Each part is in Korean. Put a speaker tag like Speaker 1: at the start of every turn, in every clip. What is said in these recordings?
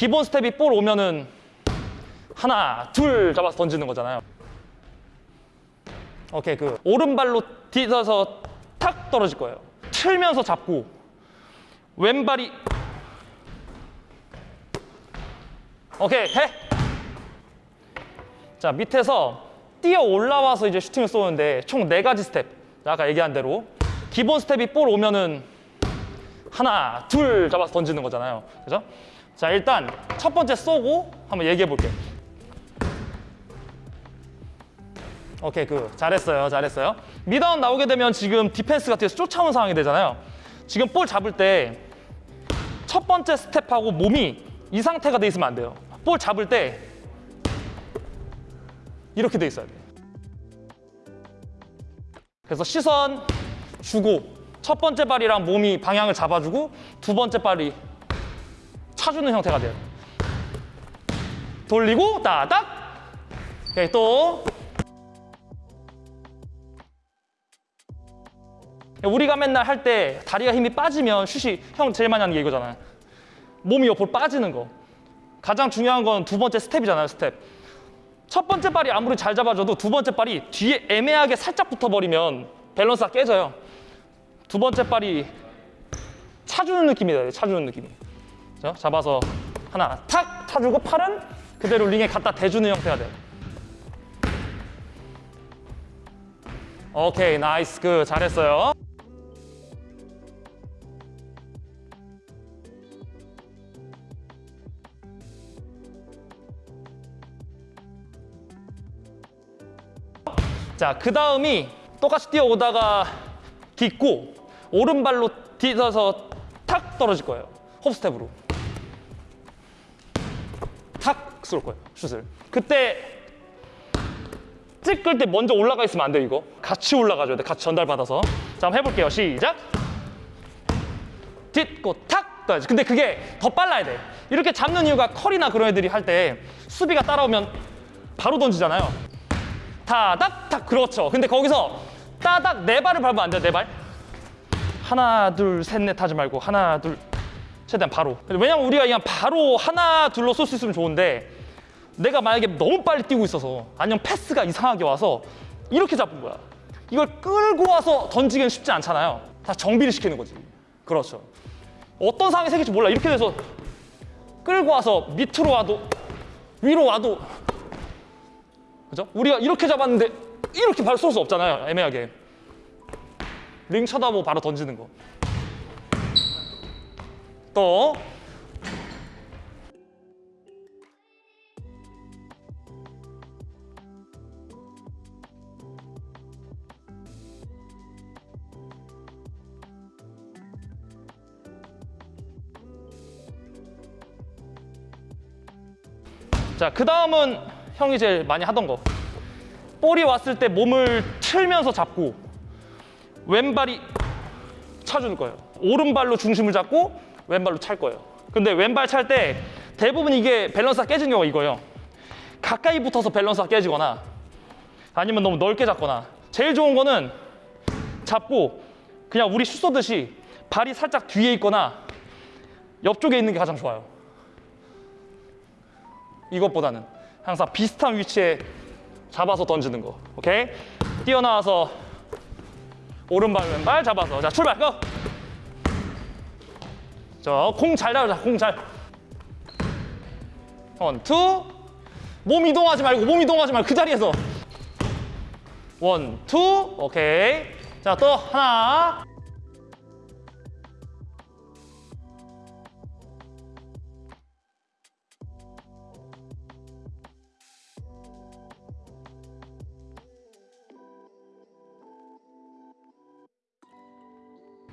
Speaker 1: 기본 스텝이 볼 오면은 하나, 둘 잡아서 던지는 거잖아요. 오케이, 그 오른발로 디뎌서 탁 떨어질 거예요. 틀면서 잡고 왼발이 오케이, 해. 자, 밑에서 뛰어 올라와서 이제 슈팅을 쏘는데 총 네 가지 스텝. 아까 얘기한 대로 기본 스텝이 볼 오면은 하나, 둘 잡아서 던지는 거잖아요. 그죠? 자, 일단 첫 번째 쏘고 한번 얘기해 볼게요. 오케이, 그 잘했어요, 잘했어요. 미다운 나오게 되면 지금 디펜스가 뒤에서 쫓아오는 상황이 되잖아요. 지금 볼 잡을 때 첫 번째 스텝하고 몸이 이 상태가 돼 있으면 안 돼요. 볼 잡을 때 이렇게 돼 있어야 돼. 그래서 시선 주고 첫 번째 발이랑 몸이 방향을 잡아주고 두 번째 발이 차주는 형태가 돼요. 돌리고 따닥. 오케이 또 우리가 맨날 할 때 다리가 힘이 빠지면 슛이 형 제일 많이 하는 게 이거잖아요. 몸이 옆으로 빠지는 거. 가장 중요한 건 두 번째 스텝이잖아요, 스텝. 첫 번째 발이 아무리 잘 잡아줘도 두 번째 발이 뒤에 애매하게 살짝 붙어버리면 밸런스가 깨져요. 두 번째 발이 차주는 느낌이 돼요, 차주는 느낌이. 자, 잡아서 하나 탁 차주고 팔은 그대로 링에 갖다 대주는 형태가 돼요. 오케이, nice, 그 잘했어요. 자, 그 다음이 똑같이 뛰어오다가 딛고 오른발로 뒤져서 탁 떨어질 거예요. 홉스텝으로. 탁쏠 거예요, 슛을. 그때 찍을 때 먼저 올라가 있으면 안 돼요, 이거. 같이 올라가줘야 돼, 같이 전달받아서. 자, 한번 해볼게요. 시작. 딛고 탁 떠야지. 근데 그게 더 빨라야 돼. 이렇게 잡는 이유가 컬이나 그런 애들이 할 때 수비가 따라오면 바로 던지잖아요. 타닥 탁 그렇죠. 근데 거기서 따닥 네 발을 밟으면 안 돼요. 네 발. 하나 둘 셋 넷 하지 말고 하나 둘 최대한 바로. 왜냐면 우리가 그냥 바로 하나 둘로 쏠 수 있으면 좋은데 내가 만약에 너무 빨리 뛰고 있어서 아니면 패스가 이상하게 와서 이렇게 잡은 거야. 이걸 끌고 와서 던지기는 쉽지 않잖아요. 다 정비를 시키는 거지. 그렇죠. 어떤 상황이 생길지 몰라. 이렇게 돼서 끌고 와서 밑으로 와도 위로 와도 그죠? 우리가 이렇게 잡았는데 이렇게 바로 쏠 수 없잖아요. 애매하게. 링 쳐다보고 바로 던지는 거. 또 자, 그 다음은 형이 제일 많이 하던 거. 볼이 왔을 때 몸을 틀면서 잡고 왼발이 차주는 거예요. 오른발로 중심을 잡고 왼발로 찰 거예요. 근데 왼발 찰 때 대부분 이게 밸런스가 깨진 경우가 이거예요. 가까이 붙어서 밸런스가 깨지거나 아니면 너무 넓게 잡거나 제일 좋은 거는 잡고 그냥 우리 슛 쏘듯이 발이 살짝 뒤에 있거나 옆쪽에 있는 게 가장 좋아요. 이것보다는 항상 비슷한 위치에 잡아서 던지는 거. 오케이? 뛰어나와서 오른발 왼발 잡아서 자 출발 go! 저공 잘 잡자 공 잘. one, two. 몸 이동하지 말고 몸 이동하지 말고 그 자리에서. one, two. 오케이. 자 또 하나.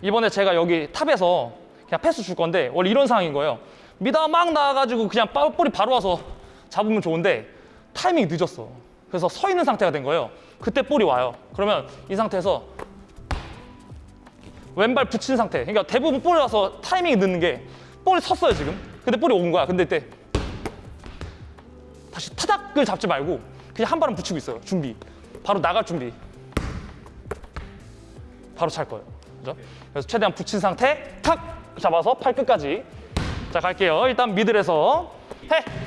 Speaker 1: 이번에 제가 여기 탑에서 그냥 패스 줄 건데 원래 이런 상황인 거예요. 밑에서 막 나와가지고 그냥 빠- 볼이 바로 와서 잡으면 좋은데 타이밍이 늦었어. 그래서 서 있는 상태가 된 거예요. 그때 볼이 와요. 그러면 이 상태에서 왼발 붙인 상태. 그러니까 대부분 볼이 와서 타이밍이 늦는 게 볼이 섰어요 지금. 근데 볼이 온 거야. 근데 이때 다시 타닥을 잡지 말고 그냥 한 발은 붙이고 있어요. 준비. 바로 나갈 준비. 바로 찰 거예요. 그죠? 그래서 최대한 붙인 상태 탁 잡아서 팔 끝까지 자 갈게요. 일단 미들에서 해.